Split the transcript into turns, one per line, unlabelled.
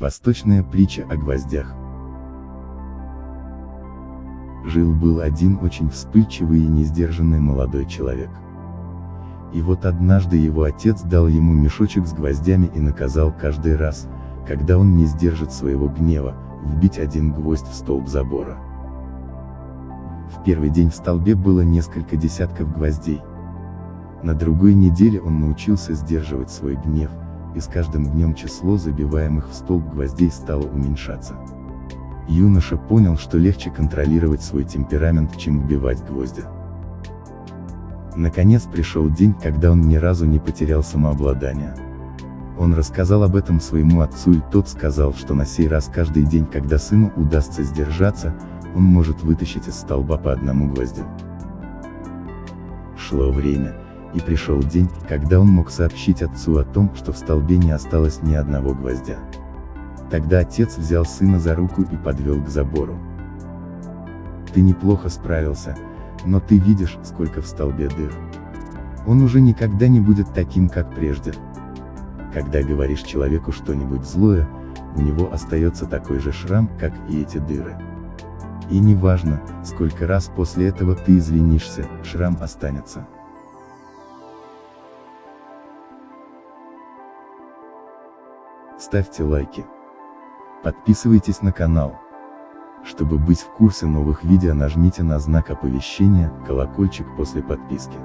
Восточная притча о гвоздях. Жил-был один очень вспыльчивый и несдержанный молодой человек. И вот однажды его отец дал ему мешочек с гвоздями и наказал каждый раз, когда он не сдержит своего гнева, вбить один гвоздь в столб забора. В первый день в столбе было несколько десятков гвоздей. На другой неделе он научился сдерживать свой гнев, и с каждым днем число забиваемых в столб гвоздей стало уменьшаться. Юноша понял, что легче контролировать свой темперамент, чем вбивать гвозди. Наконец пришел день, когда он ни разу не потерял самообладание. Он рассказал об этом своему отцу и тот сказал, что на сей раз каждый день, когда сыну удастся сдержаться, он может вытащить из столба по одному гвоздю. Шло время, и пришел день, когда он мог сообщить отцу о том, что в столбе не осталось ни одного гвоздя. Тогда отец взял сына за руку и подвел к забору. Ты неплохо справился, но ты видишь, сколько в столбе дыр. Он уже никогда не будет таким, как прежде. Когда говоришь человеку что-нибудь злое, у него остается такой же шрам, как и эти дыры. И неважно, сколько раз после этого ты извинишься, шрам останется. Ставьте лайки. Подписывайтесь на канал. Чтобы быть в курсе новых видео нажмите на знак оповещения, колокольчик после подписки.